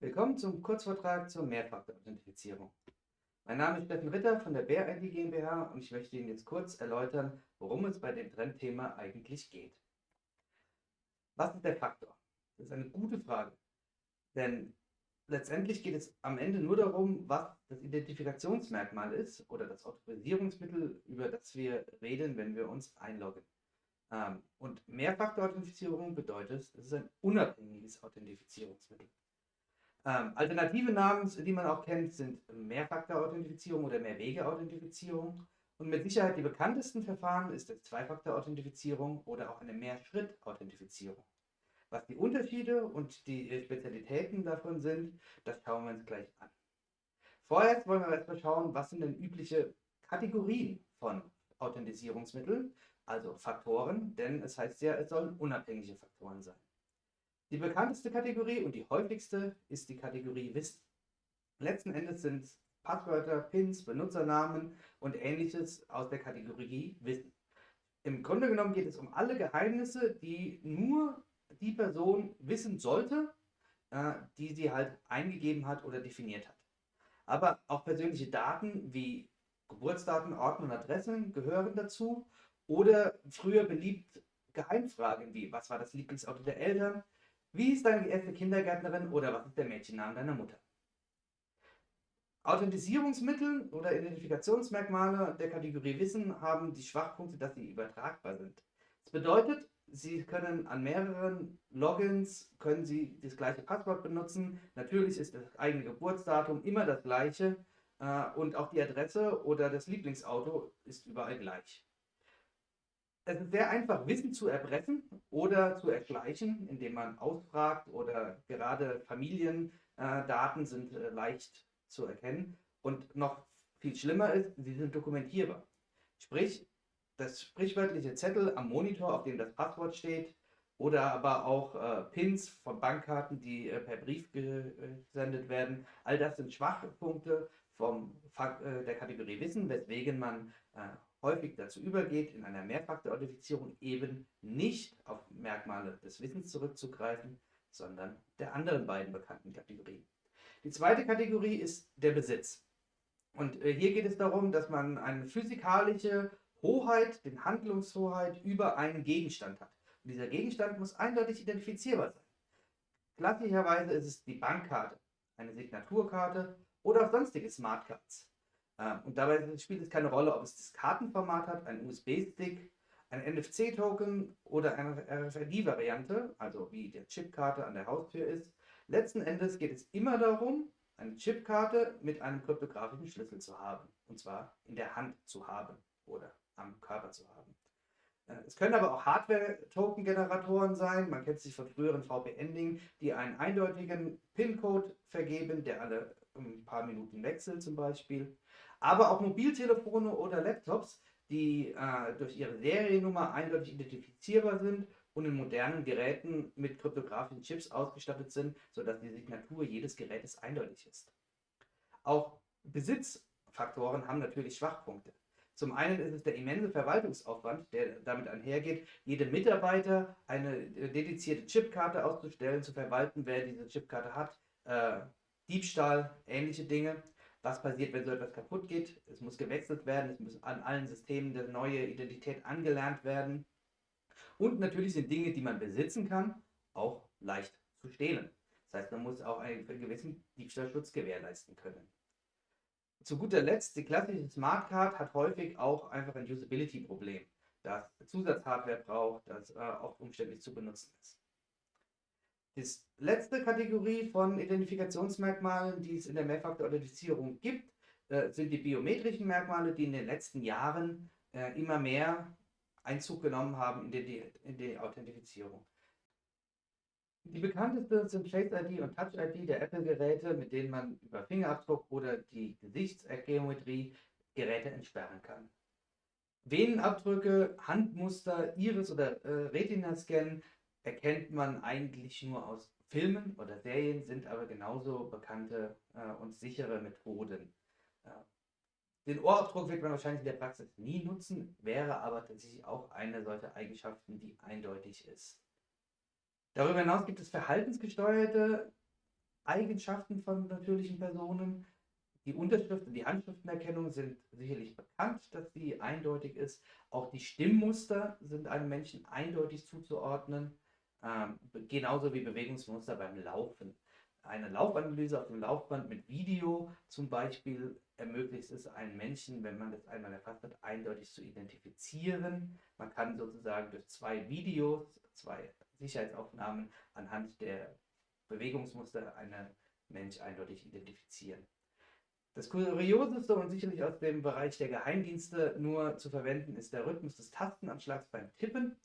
Willkommen zum Kurzvortrag zur Mehrfaktor-Authentifizierung. Mein Name ist Steffen Ritter von der BRID GmbH und ich möchte Ihnen jetzt kurz erläutern, worum es bei dem Trendthema eigentlich geht. Was ist der Faktor? Das ist eine gute Frage, denn letztendlich geht es am Ende nur darum, was das Identifikationsmerkmal ist oder das Autorisierungsmittel, über das wir reden, wenn wir uns einloggen. Ähm, und Mehrfaktor-Authentifizierung bedeutet, es ist ein unabhängiges Authentifizierungsmittel. Ähm, alternative Namen, die man auch kennt, sind Mehrfaktor-Authentifizierung oder Mehrwege-Authentifizierung. Und mit Sicherheit die bekanntesten Verfahren ist die Zwei-Faktor-Authentifizierung oder auch eine Mehrschritt-Authentifizierung. Was die Unterschiede und die Spezialitäten davon sind, das schauen wir uns gleich an. Vorerst wollen wir erstmal schauen, was sind denn übliche Kategorien von Authentisierungsmitteln, also Faktoren, denn es heißt ja, es sollen unabhängige Faktoren sein. Die bekannteste Kategorie und die häufigste ist die Kategorie Wissen. Letzten Endes sind Passwörter, Pins, Benutzernamen und ähnliches aus der Kategorie Wissen. Im Grunde genommen geht es um alle Geheimnisse, die nur die Person wissen sollte, äh, die sie halt eingegeben hat oder definiert hat. Aber auch persönliche Daten wie Geburtsdaten, Orten und Adressen gehören dazu oder früher beliebt Geheimfragen wie, was war das Lieblingsauto der Eltern, wie ist deine erste Kindergärtnerin oder was ist der Mädchenname deiner Mutter? Authentisierungsmittel oder Identifikationsmerkmale der Kategorie Wissen haben die Schwachpunkte, dass sie übertragbar sind. Das bedeutet, Sie können an mehreren Logins können Sie das gleiche Passwort benutzen. Natürlich ist das eigene Geburtsdatum immer das gleiche äh, und auch die Adresse oder das Lieblingsauto ist überall gleich. Es ist sehr einfach, Wissen zu erpressen oder zu erschleichen, indem man ausfragt oder gerade Familiendaten sind äh, leicht zu erkennen. Und noch viel schlimmer ist, sie sind dokumentierbar. Sprich, das sprichwörtliche Zettel am Monitor, auf dem das Passwort steht, oder aber auch äh, Pins von Bankkarten, die äh, per Brief gesendet werden. All das sind Schwachpunkte vom, äh, der Kategorie Wissen, weswegen man äh, häufig dazu übergeht, in einer Mehrfaktor-Authentifizierung eben nicht auf Merkmale des Wissens zurückzugreifen, sondern der anderen beiden bekannten Kategorien. Die zweite Kategorie ist der Besitz. Und äh, hier geht es darum, dass man eine physikalische Hoheit, den Handlungshoheit über einen Gegenstand hat. Und dieser Gegenstand muss eindeutig identifizierbar sein. Klassischerweise ist es die Bankkarte, eine Signaturkarte oder auch sonstige Smartcards. Ähm, und dabei spielt es keine Rolle, ob es das Kartenformat hat, ein USB-Stick, ein NFC-Token oder eine RFID-Variante, also wie die Chipkarte an der Haustür ist. Letzten Endes geht es immer darum, eine Chipkarte mit einem kryptografischen Schlüssel zu haben. Und zwar in der Hand zu haben oder am Körper zu haben. Äh, es können aber auch Hardware-Token-Generatoren sein, man kennt sich von früheren VPN-Dingen, die einen eindeutigen PIN-Code vergeben, der alle ein paar Minuten wechselt zum Beispiel aber auch Mobiltelefone oder Laptops, die äh, durch ihre Seriennummer eindeutig identifizierbar sind und in modernen Geräten mit kryptografischen Chips ausgestattet sind, sodass die Signatur jedes Gerätes eindeutig ist. Auch Besitzfaktoren haben natürlich Schwachpunkte. Zum einen ist es der immense Verwaltungsaufwand, der damit einhergeht, jedem Mitarbeiter eine äh, dedizierte Chipkarte auszustellen, zu verwalten, wer diese Chipkarte hat, äh, Diebstahl, ähnliche Dinge. Was passiert, wenn so etwas kaputt geht? Es muss gewechselt werden, es muss an allen Systemen eine neue Identität angelernt werden. Und natürlich sind Dinge, die man besitzen kann, auch leicht zu stehlen. Das heißt, man muss auch einen gewissen Diebstahlschutz gewährleisten können. Zu guter Letzt, die klassische Smartcard hat häufig auch einfach ein Usability-Problem, das Zusatzhardware braucht, das äh, auch umständlich zu benutzen ist. Die letzte Kategorie von Identifikationsmerkmalen, die es in der Mehrfaktor-Authentifizierung gibt, äh, sind die biometrischen Merkmale, die in den letzten Jahren äh, immer mehr Einzug genommen haben in die, in die Authentifizierung. Die bekanntesten sind Face ID und Touch ID der Apple-Geräte, mit denen man über Fingerabdruck oder die Gesichtsgeometrie Geräte entsperren kann. Venenabdrücke, Handmuster, Iris- oder äh, Retina-Scan erkennt man eigentlich nur aus Filmen oder Serien, sind aber genauso bekannte äh, und sichere Methoden. Äh, den Ohrabdruck wird man wahrscheinlich in der Praxis nie nutzen, wäre aber tatsächlich auch eine solcher Eigenschaften, die eindeutig ist. Darüber hinaus gibt es verhaltensgesteuerte Eigenschaften von natürlichen Personen. Die Unterschrift und die Handschriftenerkennung sind sicherlich bekannt, dass sie eindeutig ist. Auch die Stimmmuster sind einem Menschen eindeutig zuzuordnen, ähm, genauso wie Bewegungsmuster beim Laufen. Eine Laufanalyse auf dem Laufband mit Video zum Beispiel ermöglicht es einem Menschen, wenn man das einmal erfasst hat, eindeutig zu identifizieren. Man kann sozusagen durch zwei Videos, zwei Sicherheitsaufnahmen anhand der Bewegungsmuster einen Mensch eindeutig identifizieren. Das Kurioseste und sicherlich aus dem Bereich der Geheimdienste nur zu verwenden ist der Rhythmus des Tastenanschlags beim Tippen.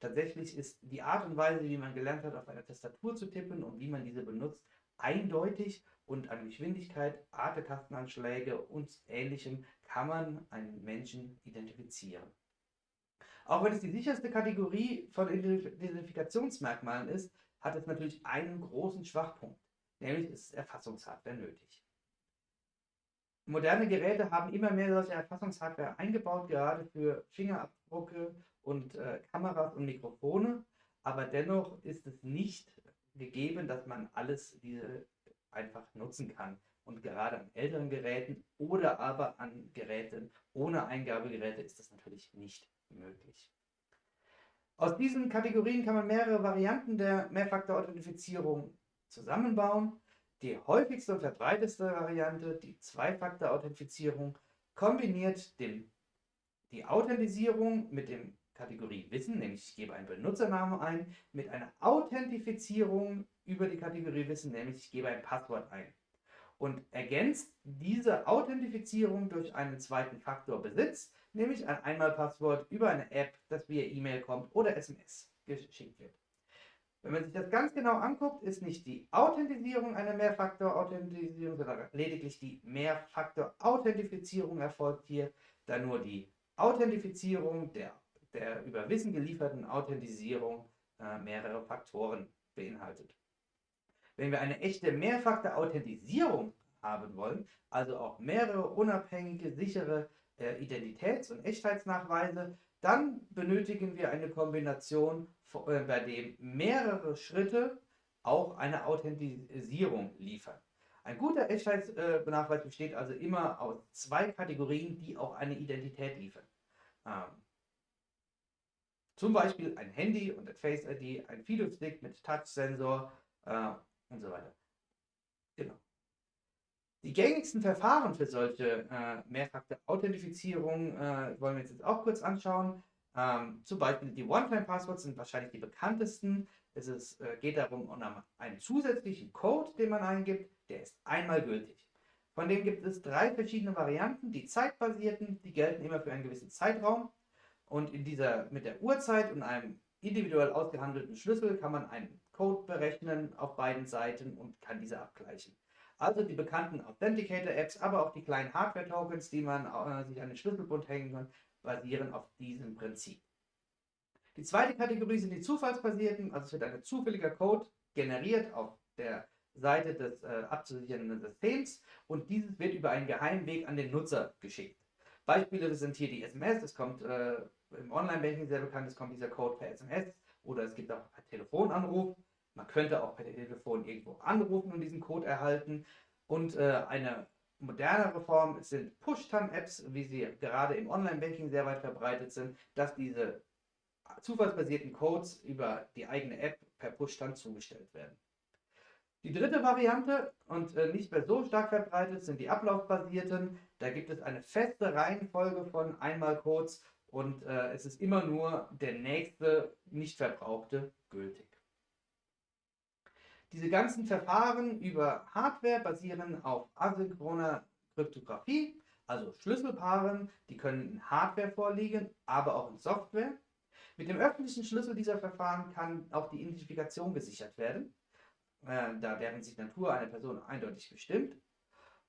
Tatsächlich ist die Art und Weise, wie man gelernt hat, auf einer Tastatur zu tippen und wie man diese benutzt, eindeutig und an Geschwindigkeit, Art der Tastenanschläge und ähnlichem kann man einen Menschen identifizieren. Auch wenn es die sicherste Kategorie von Identifikationsmerkmalen ist, hat es natürlich einen großen Schwachpunkt, nämlich ist Erfassungshardware nötig. Moderne Geräte haben immer mehr solche Erfassungshardware eingebaut, gerade für Fingerabdrucke und äh, Kameras und Mikrofone, aber dennoch ist es nicht gegeben, dass man alles diese einfach nutzen kann. Und gerade an älteren Geräten oder aber an Geräten ohne Eingabegeräte ist das natürlich nicht möglich. Aus diesen Kategorien kann man mehrere Varianten der Mehrfaktor-Authentifizierung zusammenbauen. Die häufigste und verbreiteste Variante, die Zwei-Faktor-Authentifizierung, kombiniert den, die Authentisierung mit dem Kategorie Wissen, nämlich ich gebe einen Benutzernamen ein, mit einer Authentifizierung über die Kategorie Wissen, nämlich ich gebe ein Passwort ein. Und ergänzt diese Authentifizierung durch einen zweiten Faktor Besitz, nämlich ein Einmalpasswort über eine App, das via E-Mail kommt oder SMS geschickt wird. Wenn man sich das ganz genau anguckt, ist nicht die Authentisierung eine Mehrfaktor-Authentisierung, sondern lediglich die Mehrfaktor-Authentifizierung erfolgt hier, da nur die Authentifizierung der der über Wissen gelieferten Authentisierung äh, mehrere Faktoren beinhaltet. Wenn wir eine echte Mehrfaktor-Authentisierung haben wollen, also auch mehrere unabhängige, sichere äh, Identitäts- und Echtheitsnachweise, dann benötigen wir eine Kombination, äh, bei dem mehrere Schritte auch eine Authentisierung liefern. Ein guter Echtheitsnachweis besteht also immer aus zwei Kategorien, die auch eine Identität liefern. Ähm, zum Beispiel ein Handy und ein Face ID, ein Fido-Stick mit Touch-Sensor äh, und so weiter. Genau. Die gängigsten Verfahren für solche äh, Mehrfaktor-Authentifizierung äh, wollen wir uns jetzt auch kurz anschauen. Ähm, zum Beispiel die One-Time-Passwords sind wahrscheinlich die bekanntesten. Es ist, äh, geht darum, um einen zusätzlichen Code, den man eingibt, der ist einmal gültig. Von dem gibt es drei verschiedene Varianten. Die zeitbasierten, die gelten immer für einen gewissen Zeitraum. Und in dieser, mit der Uhrzeit und einem individuell ausgehandelten Schlüssel kann man einen Code berechnen auf beiden Seiten und kann diese abgleichen. Also die bekannten Authenticator-Apps, aber auch die kleinen Hardware-Tokens, die man äh, sich an den Schlüsselbund hängen kann, basieren auf diesem Prinzip. Die zweite Kategorie sind die zufallsbasierten, also es wird ein zufälliger Code generiert auf der Seite des äh, abzusichernden Systems und dieses wird über einen geheimen Weg an den Nutzer geschickt. Beispiele sind hier die SMS, es kommt äh, im Online-Banking sehr bekannt, es kommt dieser Code per SMS oder es gibt auch per Telefonanruf. Man könnte auch per Telefon irgendwo anrufen und diesen Code erhalten. Und äh, eine modernere Form sind Push-Tan-Apps, wie sie gerade im Online-Banking sehr weit verbreitet sind, dass diese zufallsbasierten Codes über die eigene App per Push-Tan zugestellt werden. Die dritte Variante und äh, nicht mehr so stark verbreitet sind die ablaufbasierten. Da gibt es eine feste Reihenfolge von Einmalcodes und äh, es ist immer nur der nächste nicht verbrauchte gültig. Diese ganzen Verfahren über Hardware basieren auf asynchroner Kryptographie, also Schlüsselpaaren, die können in Hardware vorliegen, aber auch in Software. Mit dem öffentlichen Schlüssel dieser Verfahren kann auch die Identifikation gesichert werden äh, da deren Signatur eine Person eindeutig bestimmt.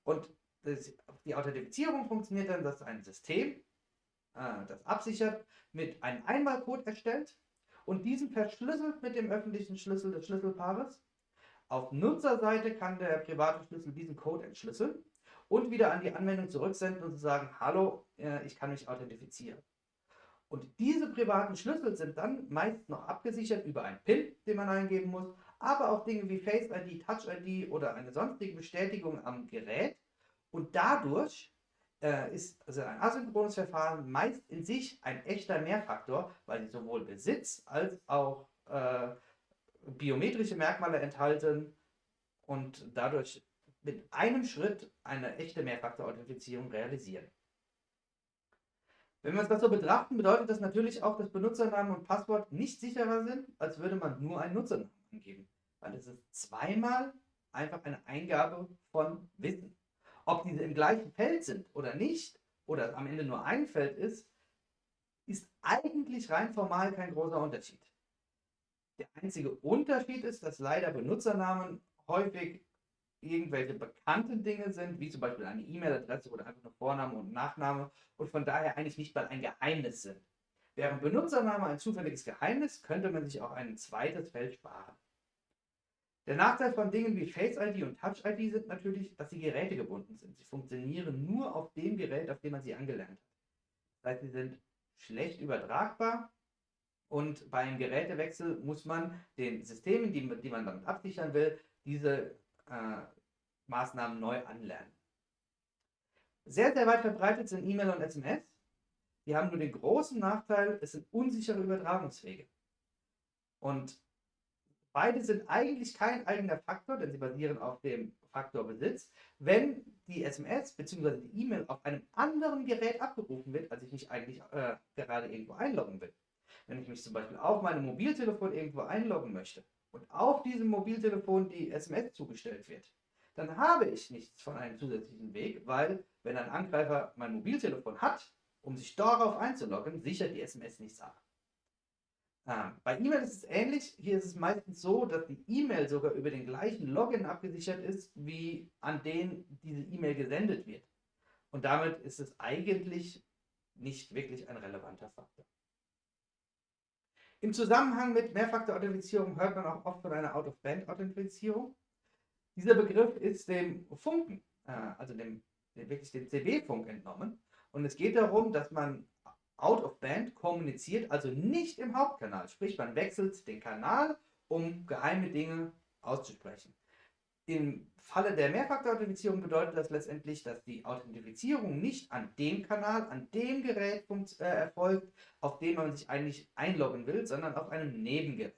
Und das, die Authentifizierung funktioniert dann, dass ein System äh, das absichert, mit einem Einmalcode erstellt und diesen verschlüsselt mit dem öffentlichen Schlüssel des Schlüsselpaares. Auf Nutzerseite kann der private Schlüssel diesen Code entschlüsseln und wieder an die Anwendung zurücksenden und sagen, hallo, äh, ich kann mich authentifizieren. Und diese privaten Schlüssel sind dann meist noch abgesichert über einen PIN, den man eingeben muss, aber auch Dinge wie Face ID, Touch ID oder eine sonstige Bestätigung am Gerät. Und dadurch äh, ist also ein asynchrones Verfahren meist in sich ein echter Mehrfaktor, weil sie sowohl Besitz als auch äh, biometrische Merkmale enthalten und dadurch mit einem Schritt eine echte Mehrfaktor-Authentifizierung realisieren. Wenn wir uns das so betrachten, bedeutet das natürlich auch, dass Benutzernamen und Passwort nicht sicherer sind, als würde man nur einen Nutzernamen angeben. Weil es ist zweimal einfach eine Eingabe von Wissen. Ob diese im gleichen Feld sind oder nicht, oder am Ende nur ein Feld ist, ist eigentlich rein formal kein großer Unterschied. Der einzige Unterschied ist, dass leider Benutzernamen häufig irgendwelche bekannten Dinge sind, wie zum Beispiel eine E-Mail-Adresse oder einfach nur Vorname und Nachname und von daher eigentlich nicht mal ein Geheimnis sind. Während Benutzername ein zufälliges Geheimnis, könnte man sich auch ein zweites Feld sparen. Der Nachteil von Dingen wie Face ID und Touch ID sind natürlich, dass sie gerätegebunden sind. Sie funktionieren nur auf dem Gerät, auf dem man sie angelernt hat. Das heißt, sie sind schlecht übertragbar und bei einem Gerätewechsel muss man den Systemen, die, die man damit absichern will, diese äh, Maßnahmen neu anlernen. Sehr, sehr weit verbreitet sind E-Mail und SMS. Die haben nur den großen Nachteil, es sind unsichere Übertragungswege. Und beide sind eigentlich kein eigener Faktor, denn sie basieren auf dem Faktor Besitz. Wenn die SMS bzw. die E-Mail auf einem anderen Gerät abgerufen wird, als ich mich eigentlich äh, gerade irgendwo einloggen will. Wenn ich mich zum Beispiel auf meinem Mobiltelefon irgendwo einloggen möchte und auf diesem Mobiltelefon die SMS zugestellt wird, dann habe ich nichts von einem zusätzlichen Weg, weil wenn ein Angreifer mein Mobiltelefon hat, um sich darauf einzuloggen, sichert die SMS nichts ab. Ähm, bei E-Mail ist es ähnlich. Hier ist es meistens so, dass die E-Mail sogar über den gleichen Login abgesichert ist, wie an den diese E-Mail gesendet wird. Und damit ist es eigentlich nicht wirklich ein relevanter Faktor. Im Zusammenhang mit Mehrfaktor-Authentifizierung hört man auch oft von einer Out-of-Band-Authentifizierung. Dieser Begriff ist dem Funken, äh, also dem wirklich dem CB-Funk entnommen. Und es geht darum, dass man out of band kommuniziert, also nicht im Hauptkanal. Sprich, man wechselt den Kanal, um geheime Dinge auszusprechen. Im Falle der Mehrfaktor-Authentifizierung bedeutet das letztendlich, dass die Authentifizierung nicht an dem Kanal, an dem Gerät äh, erfolgt, auf dem man sich eigentlich einloggen will, sondern auf einem Nebengerät.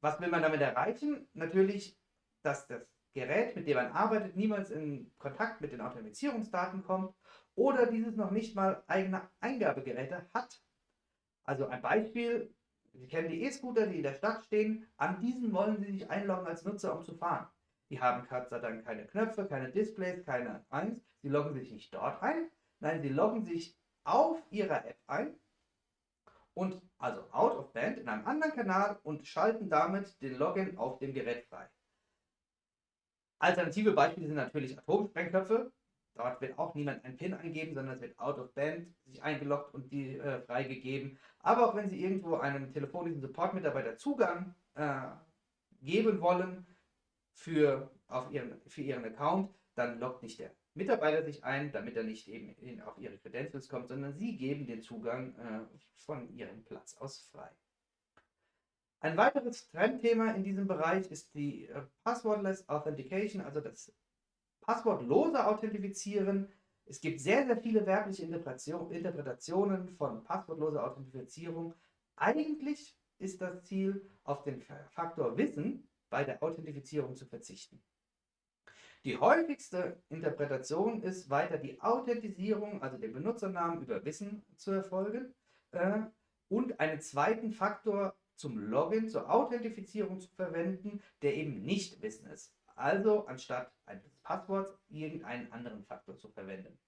Was will man damit erreichen? Natürlich, dass das Gerät, mit dem man arbeitet, niemals in Kontakt mit den Authentifizierungsdaten kommt oder dieses noch nicht mal eigene Eingabegeräte hat. Also ein Beispiel, Sie kennen die E-Scooter, die in der Stadt stehen, an diesen wollen Sie sich einloggen als Nutzer, um zu fahren. Die haben Gott sei keine Knöpfe, keine Displays, keine eins. Sie loggen sich nicht dort ein, nein, sie loggen sich auf ihrer App ein und also out of band in einem anderen Kanal und schalten damit den Login auf dem Gerät frei. Alternative Beispiele sind natürlich Atomsprengköpfe. Dort wird auch niemand ein PIN eingeben, sondern es wird out of band sich eingeloggt und die äh, freigegeben. Aber auch wenn Sie irgendwo einem telefonischen Support-Mitarbeiter Zugang äh, geben wollen für, auf ihren, für Ihren Account, dann loggt nicht der Mitarbeiter sich ein, damit er nicht eben in, auf Ihre Credentials kommt, sondern Sie geben den Zugang äh, von Ihrem Platz aus frei. Ein weiteres Trendthema in diesem Bereich ist die äh, Passwordless Authentication, also das passwortlose Authentifizieren. Es gibt sehr, sehr viele werbliche Interpretationen von passwortloser Authentifizierung. Eigentlich ist das Ziel, auf den Faktor Wissen bei der Authentifizierung zu verzichten. Die häufigste Interpretation ist weiter die Authentisierung, also den Benutzernamen über Wissen zu erfolgen äh, und einen zweiten Faktor zum Login, zur Authentifizierung zu verwenden, der eben nicht Wissen ist. Also anstatt eines Passworts irgendeinen anderen Faktor zu verwenden.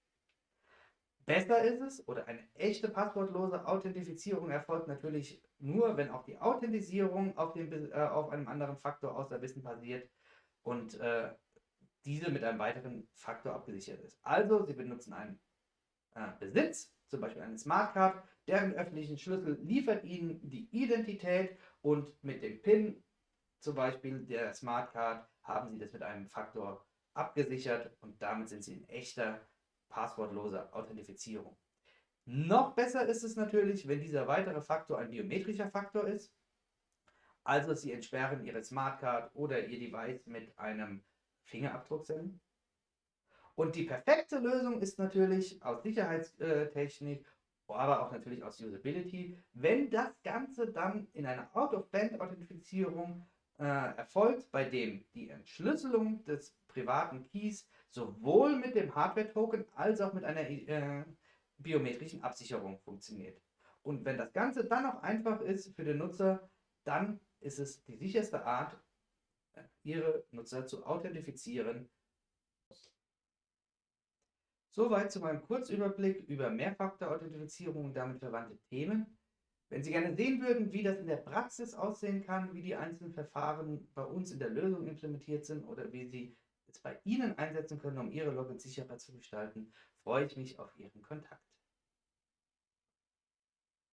Besser ist es, oder eine echte passwortlose Authentifizierung erfolgt natürlich nur, wenn auch die Authentisierung auf, dem, äh, auf einem anderen Faktor außer Wissen basiert und äh, diese mit einem weiteren Faktor abgesichert ist. Also Sie benutzen einen äh, Besitz, zum Beispiel eine Smartcard, deren öffentlichen Schlüssel liefert Ihnen die Identität und mit dem PIN, zum Beispiel der Smartcard, haben Sie das mit einem Faktor abgesichert und damit sind Sie in echter passwortloser Authentifizierung. Noch besser ist es natürlich, wenn dieser weitere Faktor ein biometrischer Faktor ist. Also Sie entsperren Ihre Smartcard oder Ihr Device mit einem Fingerabdrucksensor. Und die perfekte Lösung ist natürlich aus Sicherheitstechnik, aber auch natürlich aus Usability, wenn das Ganze dann in einer Out-of-Band-Authentifizierung äh, erfolgt, bei dem die Entschlüsselung des privaten Keys sowohl mit dem Hardware-Token als auch mit einer äh, biometrischen Absicherung funktioniert. Und wenn das Ganze dann auch einfach ist für den Nutzer, dann ist es die sicherste Art, äh, ihre Nutzer zu authentifizieren. Soweit zu meinem Kurzüberblick über Mehrfaktor-Authentifizierung und damit verwandte Themen. Wenn Sie gerne sehen würden, wie das in der Praxis aussehen kann, wie die einzelnen Verfahren bei uns in der Lösung implementiert sind oder wie Sie es bei Ihnen einsetzen können, um Ihre Logins sicherer zu gestalten, freue ich mich auf Ihren Kontakt.